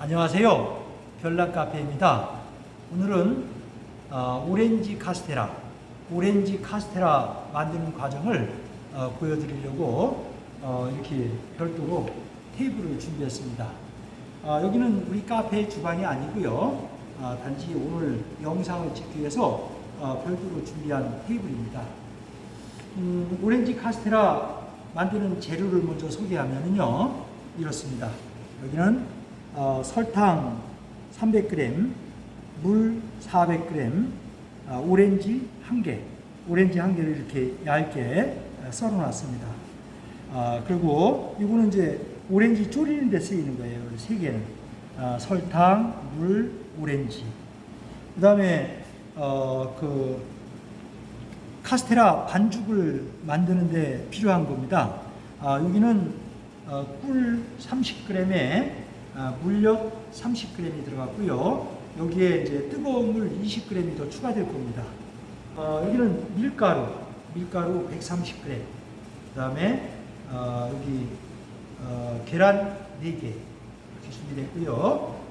안녕하세요. 별난 카페입니다. 오늘은 어, 오렌지 카스테라, 오렌지 카스테라 만드는 과정을 어, 보여드리려고 어, 이렇게 별도로 테이블을 준비했습니다. 어, 여기는 우리 카페 주방이 아니고요. 어, 단지 오늘 영상을 찍기 위해서 어, 별도로 준비한 테이블입니다. 음, 오렌지 카스테라 만드는 재료를 먼저 소개하면요 이렇습니다. 여기는 어, 설탕 300g, 물 400g, 어, 오렌지 1개, 오렌지 1개를 이렇게 얇게 어, 썰어놨습니다. 어, 그리고 이거는 이제 오렌지 졸이는 데 쓰이는 거예요. 세 개는 어, 설탕, 물, 오렌지. 그 다음에 어, 그 카스테라 반죽을 만드는데 필요한 겁니다. 아, 여기는 어, 꿀 30g에 아, 물엿 30g이 들어갔고요. 여기에 이제 뜨거운 물 20g이 더 추가될 겁니다. 어, 여기는 밀가루, 밀가루 130g. 그 다음에 어, 여기 어, 계란 4개 이렇게 준비됐고요.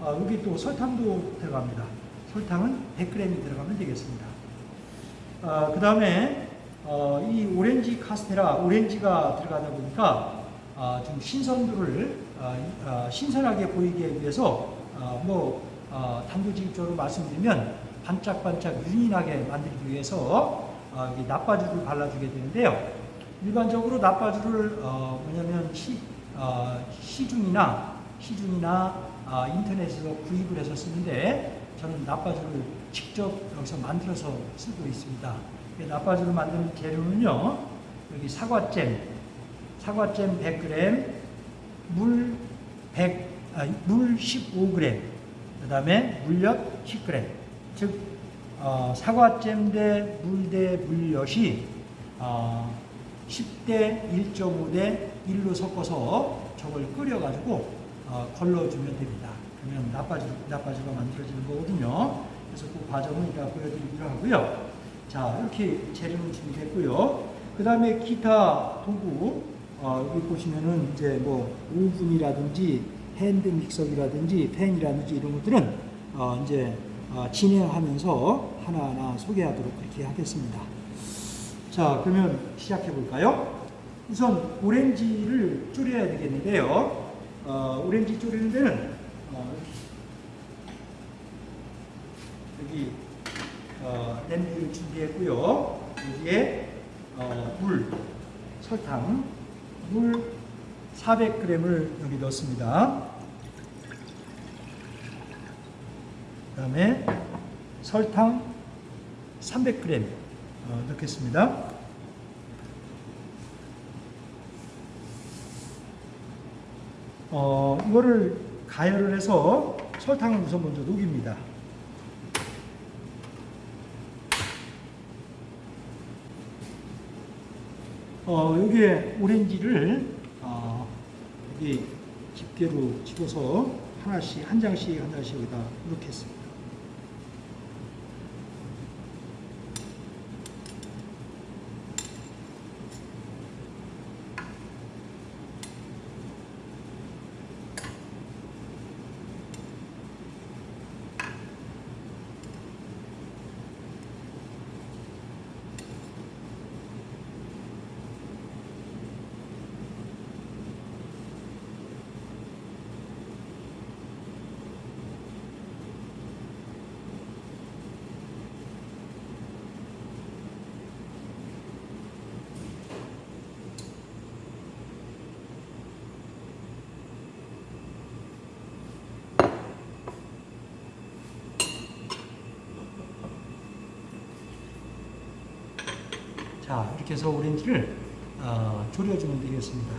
어, 여기 또 설탕도 들어갑니다. 설탕은 100g이 들어가면 되겠습니다. 어, 그 다음에 어, 이 오렌지 카스테라, 오렌지가 들어가다 보니까 어, 좀 신선도를 신선하게 보이기 위해서 어, 뭐 어, 단도직입적으로 말씀드리면 반짝반짝 윤이 나게 만들기 위해서 나빠주를 발라주게 되는데요. 일반적으로 나빠주를 어, 뭐냐면 시, 어, 시중이나 시중이나 어, 인터넷에서 구입을 해서 쓰는데 저는 나빠주를 직접 여기서 만들어서 쓰고 있습니다. 나빠주를 만드는 재료는요, 여기 사과잼, 사과잼 100g, 물 100, 아, 물 15g, 그 다음에 물엿 10g. 즉, 어, 사과잼 대 물 대 물엿이 어, 10대 1.5 대 1로 섞어서 저걸 끓여가지고 어, 걸러주면 됩니다. 그러면 나빠주, 나빠주가 만들어지는 거거든요. 그래서 그 과정을 이따 보여드리기로 하고요. 자, 이렇게 재료는 준비됐고요. 그 다음에 기타 도구, 어, 여기 보시면은 이제 뭐 오븐이라든지 핸드 믹서기라든지 팬이라든지 이런 것들은 어, 이제 어, 진행하면서 하나하나 소개하도록 그렇게 하겠습니다. 자, 그러면 시작해 볼까요? 우선 오렌지를 졸여야 되겠는데요. 어, 오렌지 졸이는 데는 어, 여기 어, 냄비를 준비했고요. 여기에 어, 물, 설탕, 물 400g을 여기 넣습니다. 그 다음에 설탕 300g 어, 넣겠습니다. 어, 이거를 가열을 해서 설탕을 우선 먼저 녹입니다. 어, 여기에 오렌지를 어, 여기 집게로 집어서 하나씩 한 장씩 한 장씩 여기다 넣겠습니다. 자, 이렇게 해서 오렌지를 어, 졸여주면 되겠습니다.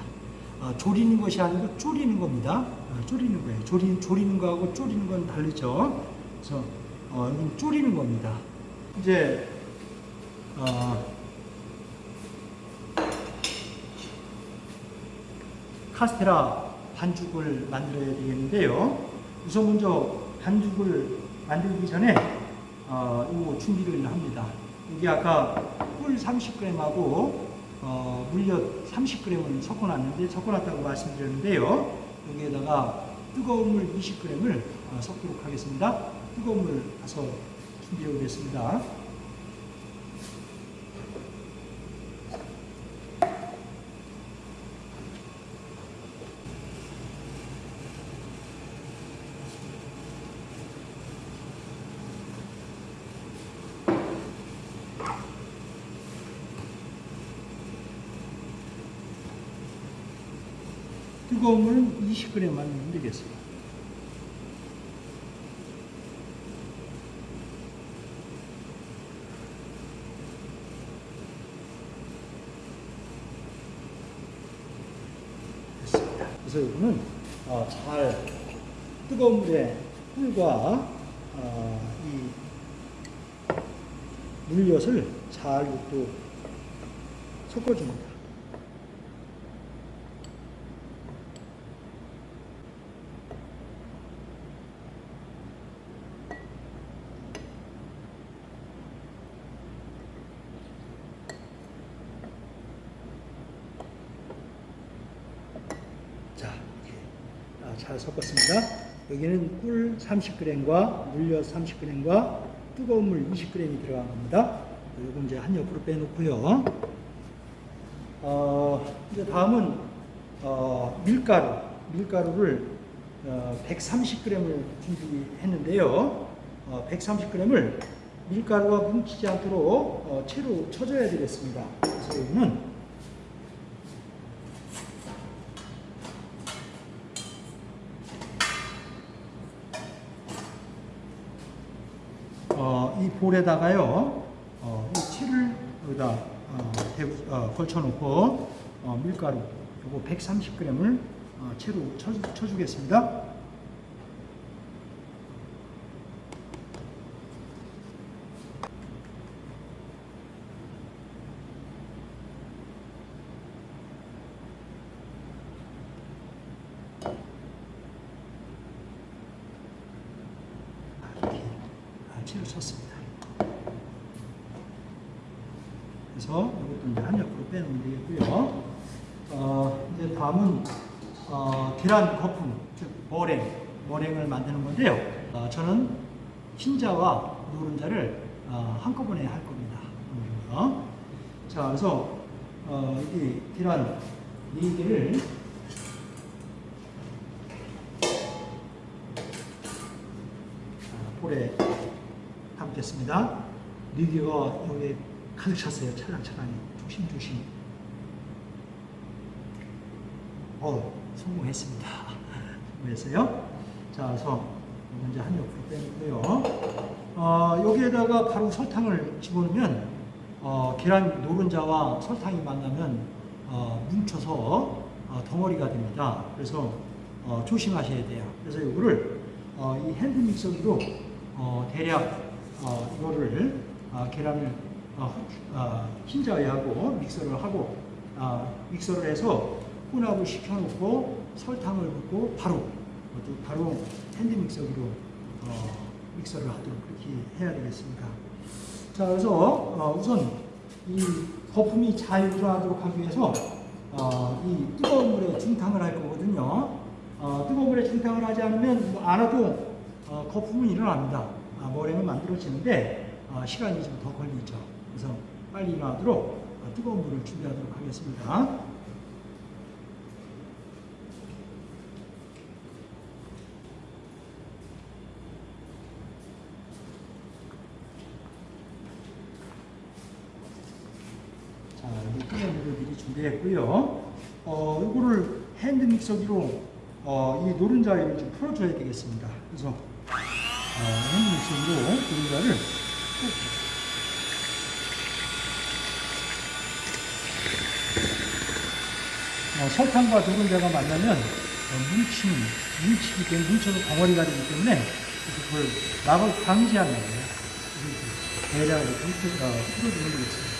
어, 졸이는 것이 아니고 졸이는 겁니다. 어, 졸이는 거예요. 졸이, 졸이는 거하고 졸이는 건 다르죠. 그래서 어, 여기는 졸이는 겁니다. 이제 어, 카스테라 반죽을 만들어야 되겠는데요. 우선 먼저 반죽을 만들기 전에 어, 이거 준비를 합니다. 여기 아까 꿀 30g하고 어, 물엿 30g을 섞어놨는데 섞어놨다고 말씀드렸는데요. 여기에다가 뜨거운 물 20g을 어, 섞도록 하겠습니다. 뜨거운 물 가서 준비해 오겠습니다. 뜨거운 물은 20g만 넣으면 되겠습니다. 그래서 이거는 어, 잘 뜨거운 물에 꿀과 어, 이 물엿을 잘 또 섞어줍니다. 자, 이렇게 아, 잘 섞었습니다. 여기는 꿀 30g과 물엿 30g과 뜨거운 물 20g이 들어간 겁니다. 이거 이제 한 옆으로 빼놓고요. 어, 이제 다음은 어, 밀가루, 밀가루를 어, 130g을 준비했는데요. 어, 130g을 밀가루가 뭉치지 않도록 어, 채로 쳐줘야 되겠습니다. 그래서 여기는 어, 이 볼에다가요, 어, 이 채를 여기다 어, 대- 어, 걸쳐놓고 어, 밀가루 요거 130g을 어, 채로 쳐, 쳐주겠습니다. 이렇게 아, 채로 쳤습니다. 그래서 이것도 이제 한 옆으로 빼놓으면 되겠고요. 어, 다음은 어, 계란 거품, 즉 머랭, 머랭을 만드는 건데요. 어, 저는 흰자와 노른자를 어, 한꺼번에 할 겁니다. 오늘은요. 자, 그래서 어, 이 계란 4개를 자, 볼에 담겠습니다. 리기가 여기 가득 찼어요. 찰랑찰랑이. 조심조심. 어, 성공했습니다. 성공했어요. 자, 그래서 먼저 한 옆으로 빼고요. 어, 여기에다가 바로 설탕을 집어넣으면 어, 계란 노른자와 설탕이 만나면 어, 뭉쳐서 어, 덩어리가 됩니다. 그래서 어, 조심하셔야 돼요. 그래서 이거를 어, 이 핸드 믹서기로 어, 대략 어, 이거를 어, 계란을 어, 어, 흰자에 하고 믹서를 하고 어, 믹서를 해서 혼합을 시켜놓고 설탕을 붓고 바로 바로 핸드 믹서기로 어, 믹서를 하도록 그렇게 해야 되겠습니다. 자 그래서 어, 우선 이 거품이 잘 일어나도록 하기 위해서 어, 이 뜨거운 물에 중탕을 할 거거든요. 어, 뜨거운 물에 중탕을 하지 않으면 뭐안 해도 어, 거품은 일어납니다. 아, 머랭은 만들어지는데 어, 시간이 좀 더 걸리죠. 그래서 빨리 일어나도록 어, 뜨거운 물을 준비하도록 하겠습니다. 자, 여기 뜨거운 준비했고요. 어, 이거를 핸드 믹서기로 어, 이 노른자를 좀 풀어줘야 되겠습니다. 그래서 어, 핸드 믹서기로 노른자를 꼭 어, 설탕과 노른자가 만나면 어, 뭉치는, 뭉치기 때문에 뭉쳐서 덩어리가 되기 때문에 그걸 막을 방지하는 거예요. 흩어- 어, 풀어주면 되겠습니다.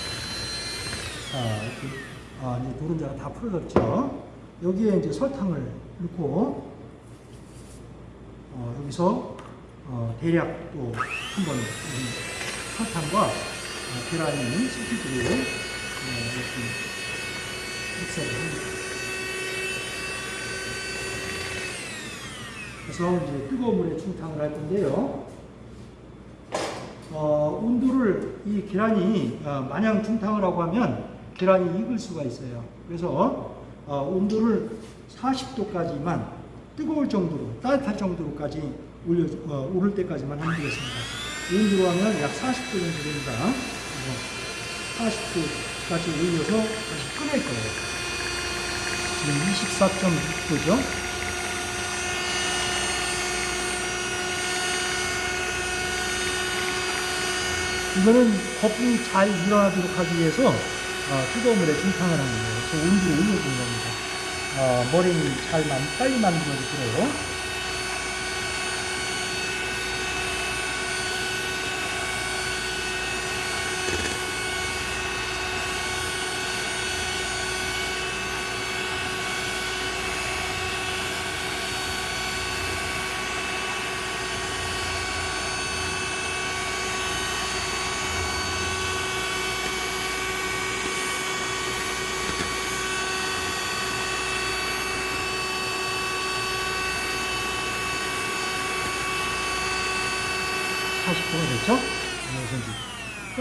자, 이렇게, 아, 이제 노른자가 다 풀어졌죠. 여기에 이제 설탕을 넣고, 어, 여기서, 어, 대략 또 한 번, 설탕과 어, 계란이 섞이도록, 어, 이렇게 믹서를 합니다. 그래서 이제 뜨거운 물에 중탕을 할 건데요. 어, 온도를 이 계란이 어, 마냥 중탕을 하고 하면 계란이 익을 수가 있어요. 그래서 어, 온도를 40도까지만 뜨거울 정도로 따뜻할 정도로까지 올려 어, 오를 때까지만 하면 되겠습니다. 이 온도로 하면 약 40도 정도 됩니다. 그래서 40도까지 올려서 다시 꺼낼 거예요. 지금 24.6도죠. 이거는 거품이 잘 일어나도록 하기 위해서 어, 뜨거운 물에 중탕을 하는 거예요. 그 온도를 올려주는 겁니다. 어, 머리는 잘 만, 빨리 만들어지도록. 다시 꺼냈죠? 그래서 이제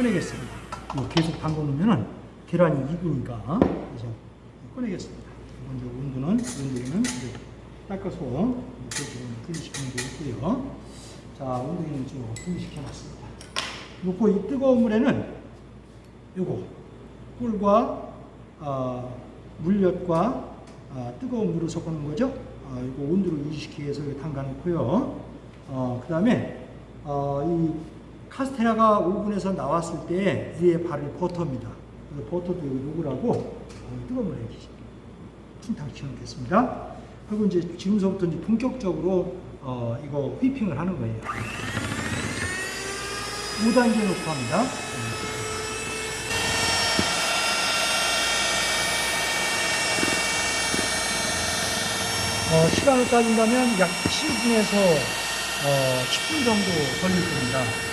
꺼내겠습니다. 이거 계속 담궈 놓으면은 계란이 익으니까 그래서 꺼내겠습니다. 먼저 온도는 온도는 이제 닦아서 지금 분리시키는 게 있고요. 자, 온도는 좀 분리시켜 놨습니다. 놓고 이 뜨거운 물에는 요거 꿀과 어, 물엿과 어, 뜨거운 물을 섞어 놓은 거죠. 어, 이거 온도를 유지시키기 위해서 이렇게 담가 놓고요. 어, 그 다음에 어, 이 카스테라가 오븐에서 나왔을 때 위에 바를 버터입니다. 버터도 어, 뜨거운 물에 이렇게 충탕 시켜 놓겠습니다. 그리고 이제 지금서부터 이제 본격적으로 어, 이거 휘핑을 하는 거예요. 5단계 놓고 합니다. 어, 시간을 따진다면 약 7분에서 어, 10분 정도 걸릴 겁니다.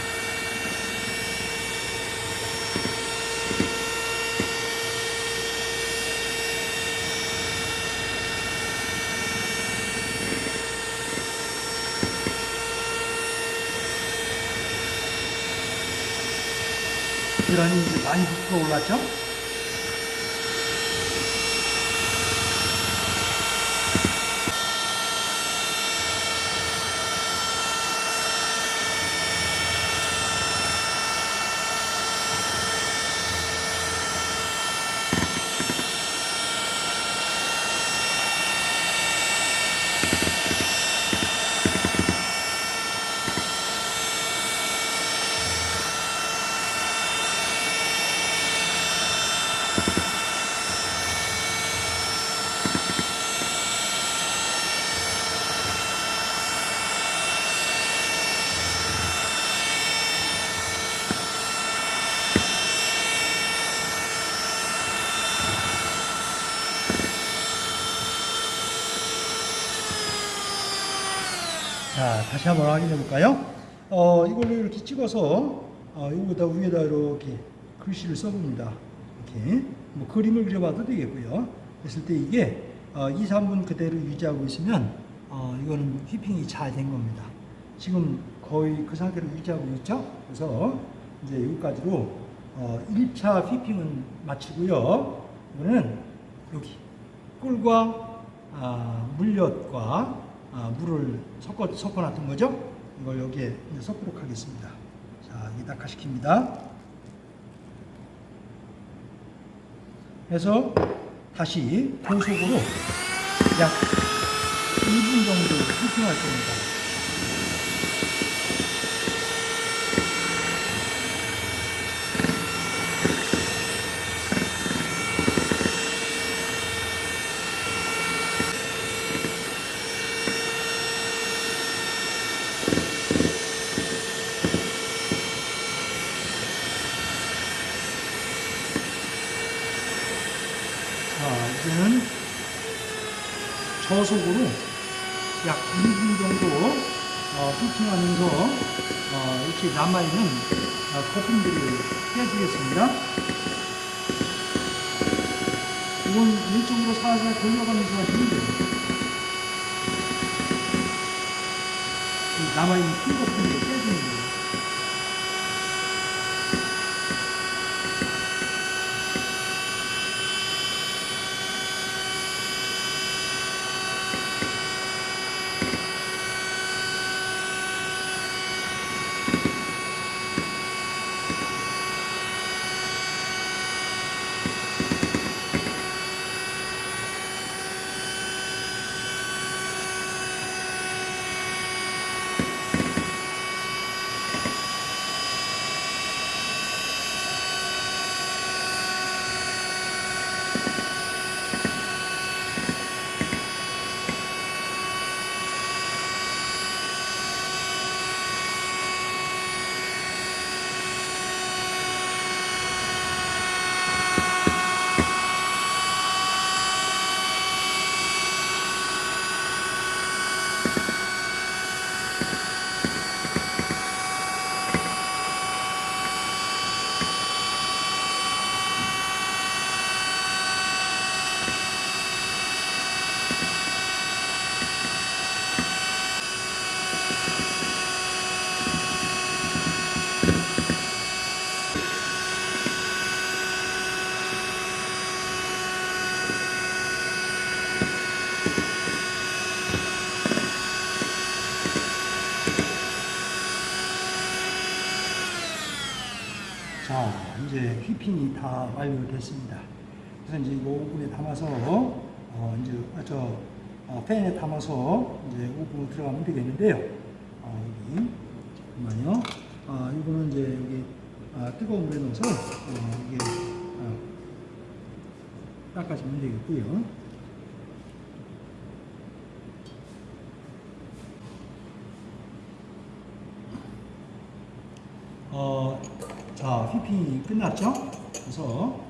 이 이제 많이 부풀어 올랐죠? 자, 다시 한번 확인해 볼까요? 어, 이걸로 이렇게 찍어서 어, 이거보다 위에다 이렇게 글씨를 써봅니다. 이렇게 뭐 그림을 그려봐도 되겠고요. 그랬을 때 이게 어, 2, 3분 그대로 유지하고 있으면 어, 이거는 휘핑이 잘 된 겁니다. 지금 거의 그 상태로 유지하고 있죠. 그래서 이제 여기까지로 어, 1차 휘핑은 마치고요. 이거는 여기 꿀과 아, 물엿과 아, 물을 섞어, 섞어놨던 거죠. 이걸 여기에 섞도록 하겠습니다. 자, 이게 낙하시킵니다. 해서 다시 고속으로 약 2분 정도 휘핑할 겁니다. 자, 이제는 저속으로 약 2분 정도 어, 휘핑하면서 어, 이렇게 남아있는 어, 거품들을 빼주겠습니다. 이건 왼쪽으로 살살 돌려가면서 하시면 돼요. 이 남아있는 핀 같은 거 빼주는 거예요. 자, 이제 휘핑이 다 완료됐습니다. 그래서 이제 이거 오븐에 담아서, 어, 이제, 아, 저, 어, 팬에 담아서 이제 오븐 들어가면 되겠는데요. 어, 여기, 잠깐만요. 아, 이거는 이제 여기, 아, 뜨거운 물에 넣어서, 어, 이게, 어, 닦아주면 되겠고요. 어, 자, 휘핑이 끝났죠? 그래서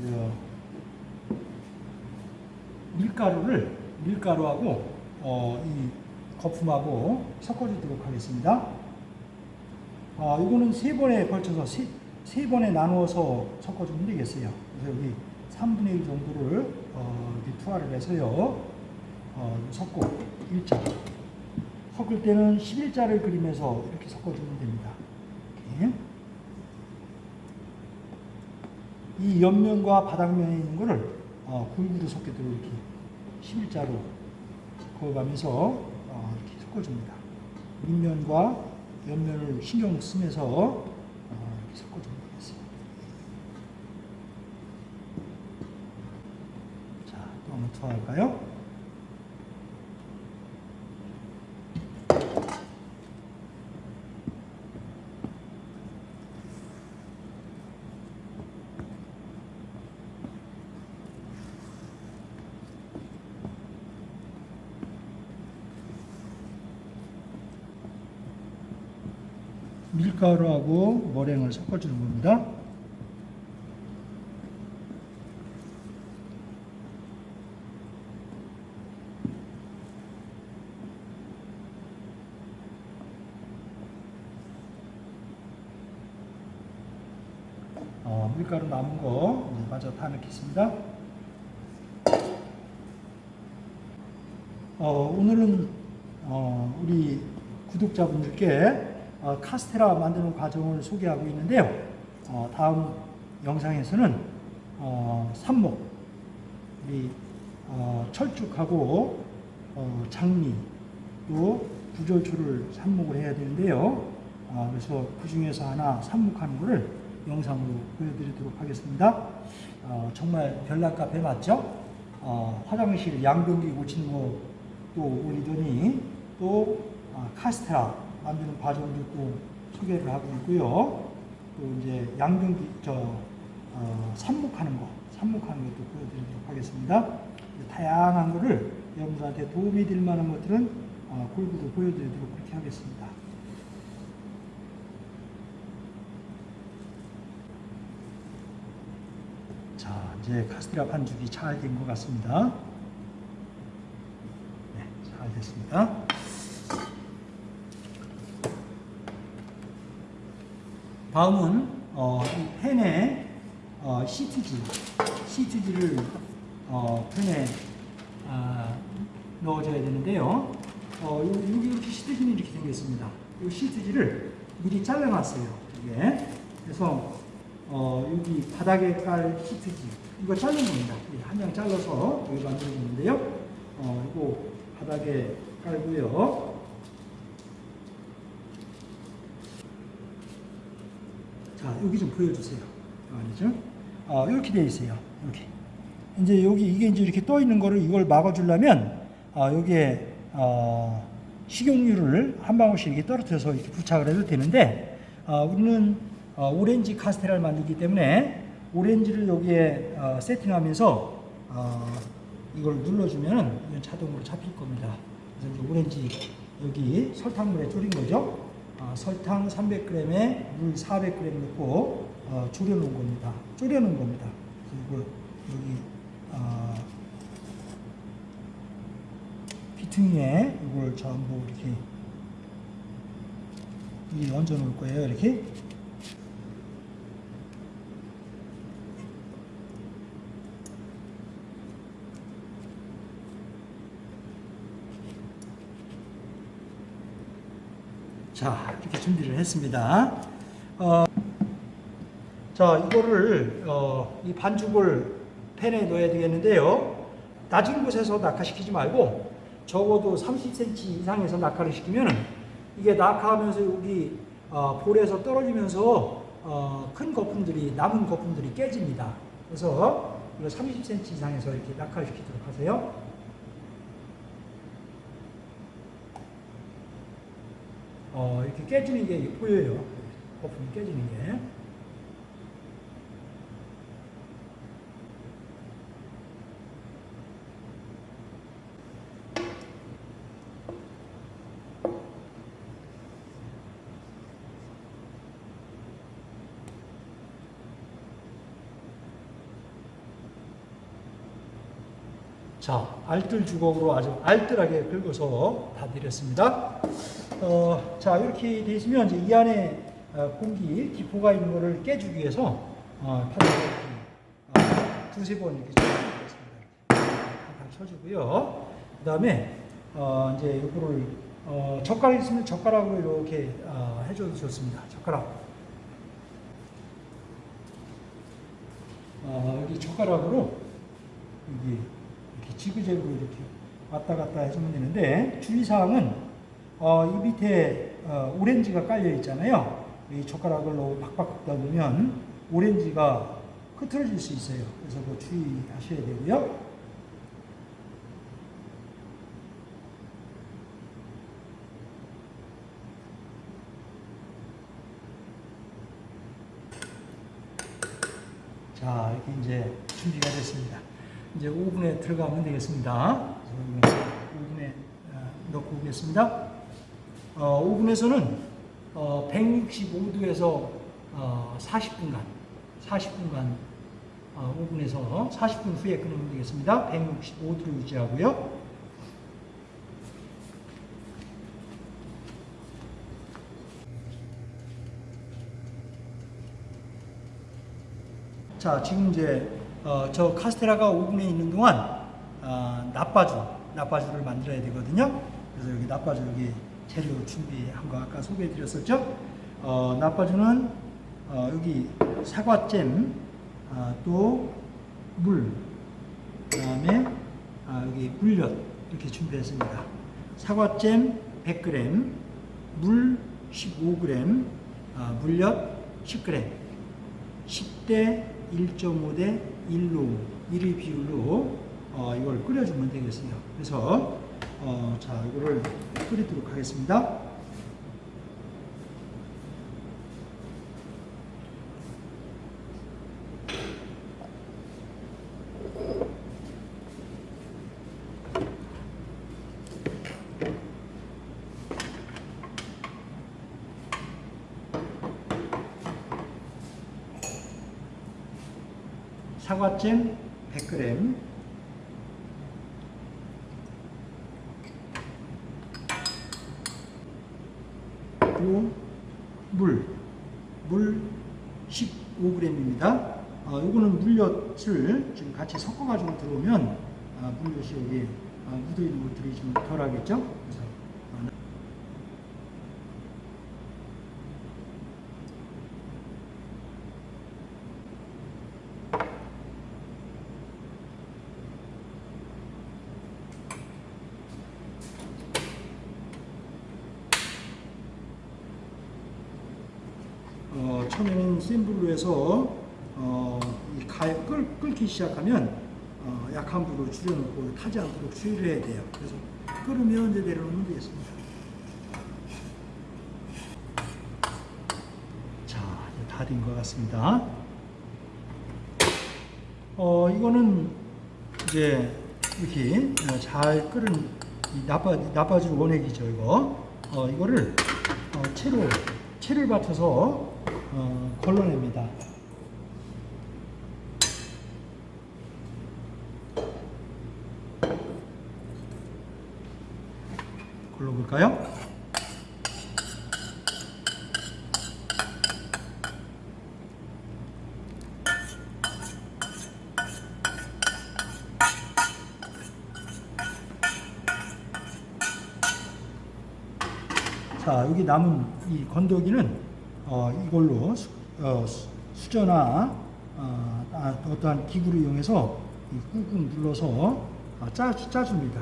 이 밀가루를 밀가루하고 어, 이 거품하고 섞어주도록 하겠습니다. 아, 이거는 세 번에 걸쳐서 세, 세 번에 나누어서 섞어주면 되겠어요. 그래서 여기 3분의 1 정도를 어, 투하를 해서요. 어, 섞고 일자 섞을 때는 11자를 그리면서 이렇게 섞어주면 됩니다. 이렇게. 이 옆면과 바닥면에 있는 거를 어, 골고루 섞게도록 이렇게 11자로 그어가면서 어, 이렇게 섞어줍니다. 밑면과 옆면을 신경 쓰면서 어, 이렇게 되겠어요. 자, 또 한번 투하할까요? 밀가루하고 머랭을 섞어주는 겁니다. 어, 밀가루 남은 거 마저 다 넣겠습니다. 어, 오늘은 어, 우리 구독자분들께 어, 카스테라 만드는 과정을 소개하고 있는데요. 어, 다음 영상에서는 어, 삽목, 우리 어, 철쭉하고 어, 장미, 또 구절초를 삽목을 해야 되는데요. 어, 그래서 그 중에서 하나 삽목하는 것을 영상으로 보여드리도록 하겠습니다. 어, 정말 별난 카페 맞죠? 어, 화장실 양변기 고치는 거또 올리더니 또 아, 카스테라 만드는 과정도 또 소개를 하고 있고요. 또 이제 양변기 저 어, 삽목하는 거, 삽목하는 것도 보여드리도록 하겠습니다. 다양한 거를 여러분들한테 도움이 될 만한 것들은 어, 골고루 보여드리도록 그렇게 하겠습니다. 자, 이제 카스테라 반죽이 잘 된 것 같습니다. 네, 잘 됐습니다. 다음은 어, 이 팬에 어, 시트지, 시트지를 어, 팬에 아, 넣어줘야 되는데요. 어, 요- 여기 이렇게 시트지는 이렇게 생겼습니다. 이 시트지를 미리 잘라놨어요. 이게. 그래서 어, 여기 바닥에 깔 시트지 이거 자른 겁니다. 한 장 잘라서 여기 만들어 놓는데요. 어, 이거 바닥에 깔고요. 자, 여기 좀 보여주세요. 아니죠? 어, 이렇게 되어 있어요. 이렇게. 이제 여기 이게 이제 이렇게 떠 있는 거를 이걸 막아주려면 어, 여기에 어, 식용유를 한 방울씩 이렇게 떨어뜨려서 이렇게 부착을 해도 되는데 어, 우리는 어, 오렌지 카스테라를 만들기 때문에 오렌지를 여기에 어, 세팅하면서 어, 이걸 눌러주면 이건 자동으로 잡힐 겁니다. 그래서 오렌지 여기 설탕물에 졸인 거죠. 어, 설탕 300g에 물 400g 넣고 어, 졸여놓은 겁니다. 졸여놓은 겁니다. 이걸 여기 어, 피퉁이에 이걸 전부 이렇게 이 얹어 놓을 거예요. 이렇게 자, 이렇게 준비를 했습니다. 어, 자, 이거를, 어, 이 반죽을 팬에 넣어야 되겠는데요. 낮은 곳에서 낙하시키지 말고 적어도 30cm 이상에서 낙하를 시키면 이게 낙하하면서 여기 어, 볼에서 떨어지면서 어, 큰 거품들이, 남은 거품들이 깨집니다. 그래서 이거 30cm 이상에서 이렇게 낙하를 시키도록 하세요. 어, 이렇게 깨지는 게 보여요. 거품이 깨지는 게. 자, 알뜰 주걱으로 아주 알뜰하게 긁어서 다 내렸습니다. 어, 자, 이렇게 돼 있으면 이제 이 안에 어, 공기, 기포가 있는 거를 깨주기 위해서 어, 파도를 어, 두세 번 이렇게 쳐주겠습니다. 다 쳐주고요. 그 다음에 어, 이제 이거를 어, 젓가락 있으면 젓가락으로 이렇게 어, 해줘도 좋습니다. 젓가락. 어, 여기 젓가락으로 여기 이렇게 지그재그로 이렇게 왔다 갔다 해주면 되는데 주의사항은 어, 이 밑에 어, 오렌지가 깔려 있잖아요. 이 젓가락으로 박박 긁다 보면 오렌지가 흐트러질 수 있어요. 그래서 그 주의하셔야 되고요. 자, 이렇게 이제 준비가 됐습니다. 이제 오븐에 들어가면 되겠습니다. 오븐에 어, 넣고 오겠습니다. 어, 오븐에서는 어, 165도에서 어, 40분간, 40분간 어, 오븐에서 40분 후에 끓이면 되겠습니다. 165도로 유지하고요. 자, 지금 이제 어, 저 카스테라가 오븐에 있는 동안 어, 나빠주, 나빠주를 만들어야 되거든요. 그래서 여기 나빠주 여기 재료 준비한 거 아까 소개해드렸었죠. 어, 나빠주는 어, 여기 사과잼, 아, 또 물, 그 다음에 아, 여기 물엿 이렇게 준비했습니다. 사과잼 100g, 물 15g, 아, 물엿 10g. 10대 1.5대 1로 1의 비율로 어, 이걸 끓여주면 되겠어요. 그래서 어, 자 이거를 끓이도록 하겠습니다. 사과잼 100g 그리고 물, 물 15g입니다. 어, 요거는 물엿을 지금 같이 섞어가지고 들어오면 아, 물엿이 여기 아, 묻어있는 것들이 좀 덜하겠죠? 그래서 어, 처음에는 센 불로 해서 어, 이 가에 끓, 끓기 시작하면 어, 약한 불로 타지 않도록 주의를 해야 돼요. 그래서 끓으면 이제 내려놓으면 되겠습니다. 자, 이제 다 된 것 같습니다. 어, 이거는 이제 이렇게 어, 잘 끓은 이 나빠, 나빠질 원액이죠, 이거. 어, 이거를 어, 채로, 채를 받쳐서 어, 걸러냅니다. 걸러볼까요? 자, 여기 남은 이 건더기는 어, 이걸로 수, 어, 수- 수저나 어, 아, 어떠한 기구를 이용해서 이 꾹꾹 눌러서 어, 짜, 짜줍니다.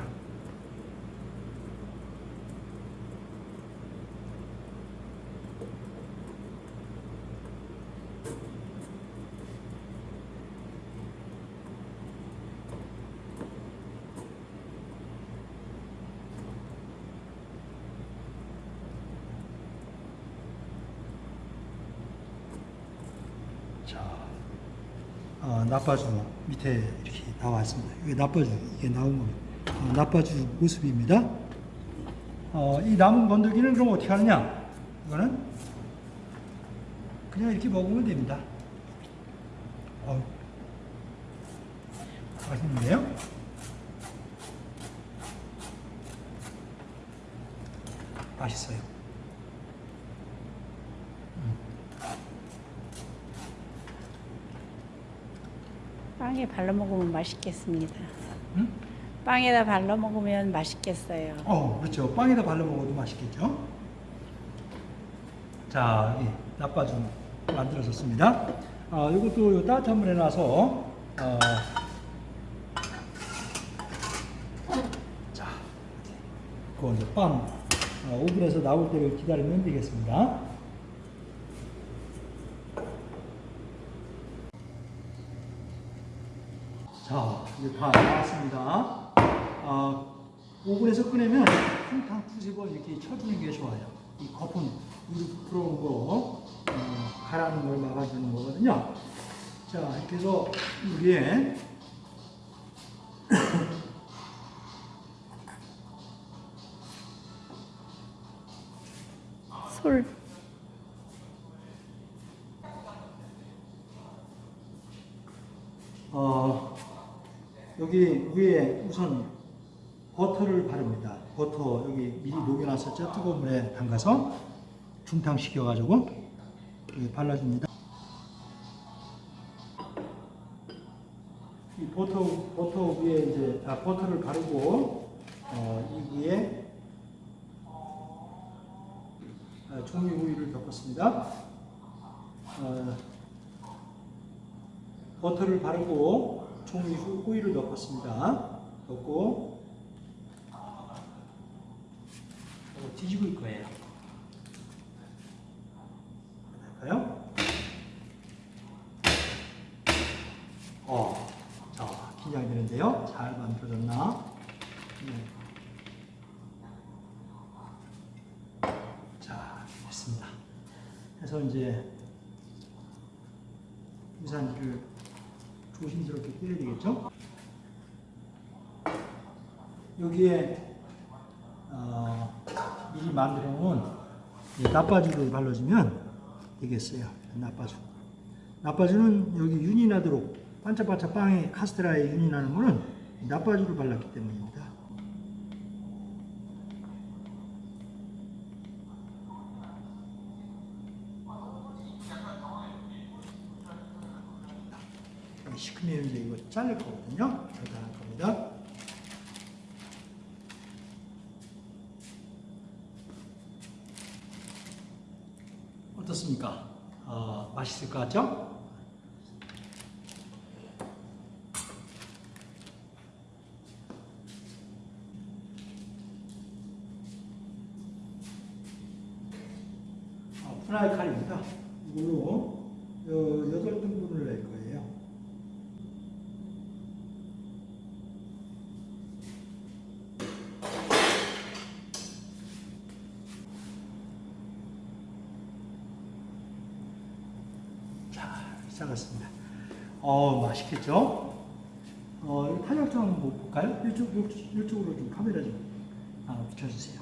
자, 어, 나빠주 밑에 이렇게 나왔습니다. 이게 나빠주 이게 나온 겁니다. 어, 나빠주 모습입니다. 어, 이 남은 건더기는 그럼 어떻게 하느냐? 이거는 그냥 이렇게 먹으면 됩니다. 어, 맛있는데요? 맛있어요. 빵에 발라 먹으면 맛있겠습니다. 응? 빵에다 발라 먹으면 맛있겠어요. 어, 그렇죠. 빵에다 발라 먹어도 맛있겠죠. 자, 여기 나빠주 만들어졌습니다. 어, 이것도 따뜻한 물에 놔서 어, 자, 그 이제 빵 어, 오븐에서 나올 때를 기다리면 되겠습니다. 자, 이제 다 나왔습니다. 아, 오븐에서 한탕 두세 번 이렇게 쳐주는 게 좋아요. 이 거품, 물 들어오는 거, 어, 가라는 걸 막아주는 거거든요. 자, 이렇게 해서 여기에 녹여놨었죠. 뜨거운 물에 담가서 중탕시켜가지고 발라줍니다. 이 버터 버터 위에 이제 아, 버터를 바르고 어, 이 위에 아, 종이 우유를 덮었습니다. 어, 버터를 바르고 종이 후- 호일을 넣었습니다. 넣고 이거 뒤집을 거예요. 할까요? 어, 자 긴장되는데요. 잘 만들어졌나? 네. 자 됐습니다. 그래서 이제 유산기를 조심스럽게 떼야 되겠죠? 여기에 어, 미리 만들어 놓은 이 나빠주를 발라주면 되겠어요. 나빠주. 나빠주는 여기 윤이 나도록 반짝반짝 빵에 카스테라에 윤이 나는 거는 나빠주를 발랐기 때문입니다. 시큼해면 이제 이거 자를 거거든요. 절단할 겁니다. 어떻습니까? 어, 맛있을 것 같죠? 어, 프라이 칼입니다. 이걸로 여- 여덟 등분을 낼 거예요. 자, 시 작했습니다. 어, 맛있겠죠? 어, 이 탄력성 한번 볼까요? 이쪽, 이쪽, 이쪽 으로 좀 카메라 좀 아, 붙여주세요.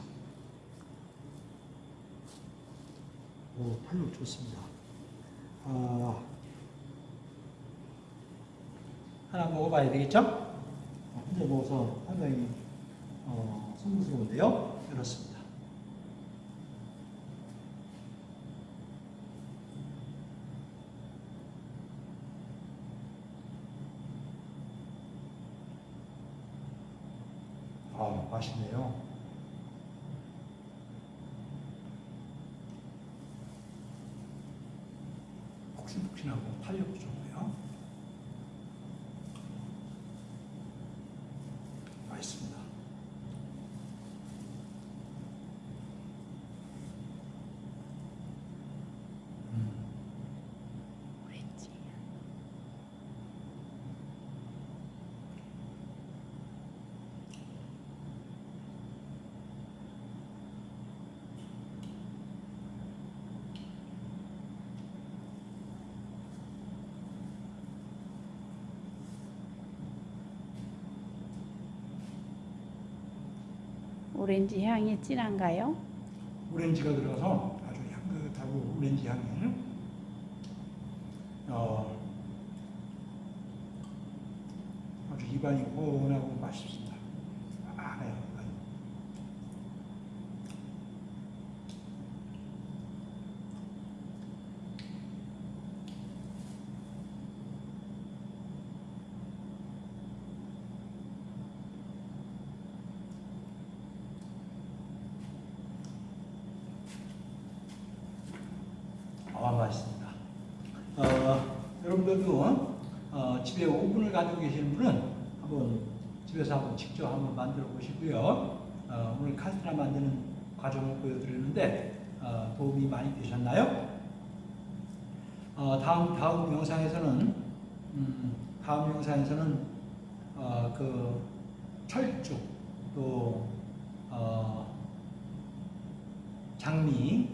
오, 탄력 좋습니다. 아, 하나 먹어봐야 되겠죠? 어, 혼자 먹어서 상당히 어, 송구스러운데요. 이렇습니다. 아, 맛있네요. 폭신폭신하고 탄력도 좋고요. 맛있습니다. 음, 오렌지. 오렌지 향이 진한가요? 오렌지가 들어가서 아주 향긋하고 오렌지 향이 어, 아주 입안이 고운하고 맛있습니다. 아, 네. 아, 맛있습니다. 어, 여러분들도 어, 집에 오븐을 가지고 계시는 분은 한번 집에서 한번 직접 한번 만들어 보시고요. 어, 오늘 카스테라 만드는 과정을 보여드렸는데 어, 도움이 많이 되셨나요? 어, 다음 다음 영상에서는 음, 다음 영상에서는 어, 그 철쭉 또 어, 장미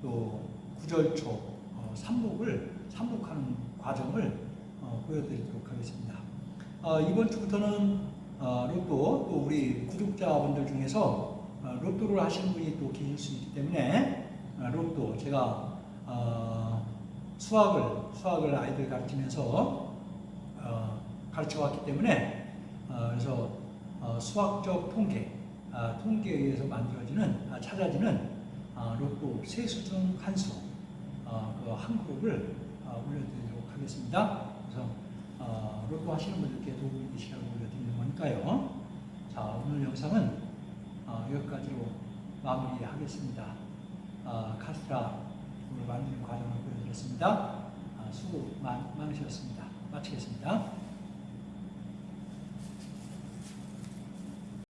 또 구절초 어, 삼복을 삼복하는 과정을 어, 보여드리도록 하겠습니다. 어, 이번 주부터는 어, 로또 또 우리 구독자분들 중에서 어, 로또를 하시는 분이 또 계실 수 있기 때문에 어, 로또 제가 어, 수학을 수학을 아이들 가르치면서 어, 가르쳐 왔기 때문에 어, 그래서 어, 수학적 통계 아, 통계에 의해서 만들어지는 아, 찾아지는 아, 로또 세수 중 한수 어, 그한 그룹을 어, 올려드리도록 하겠습니다. 그래서 어, 로또 하시는 분들께 도움이 되시라고 올려드리는 거 니까요. 자 오늘 영상은 어, 여기까지로 마무리하겠습니다. 어, 카스트라 만드는 과정을 보여드렸습니다. 아, 수고 많, 많으셨습니다. 마치겠습니다.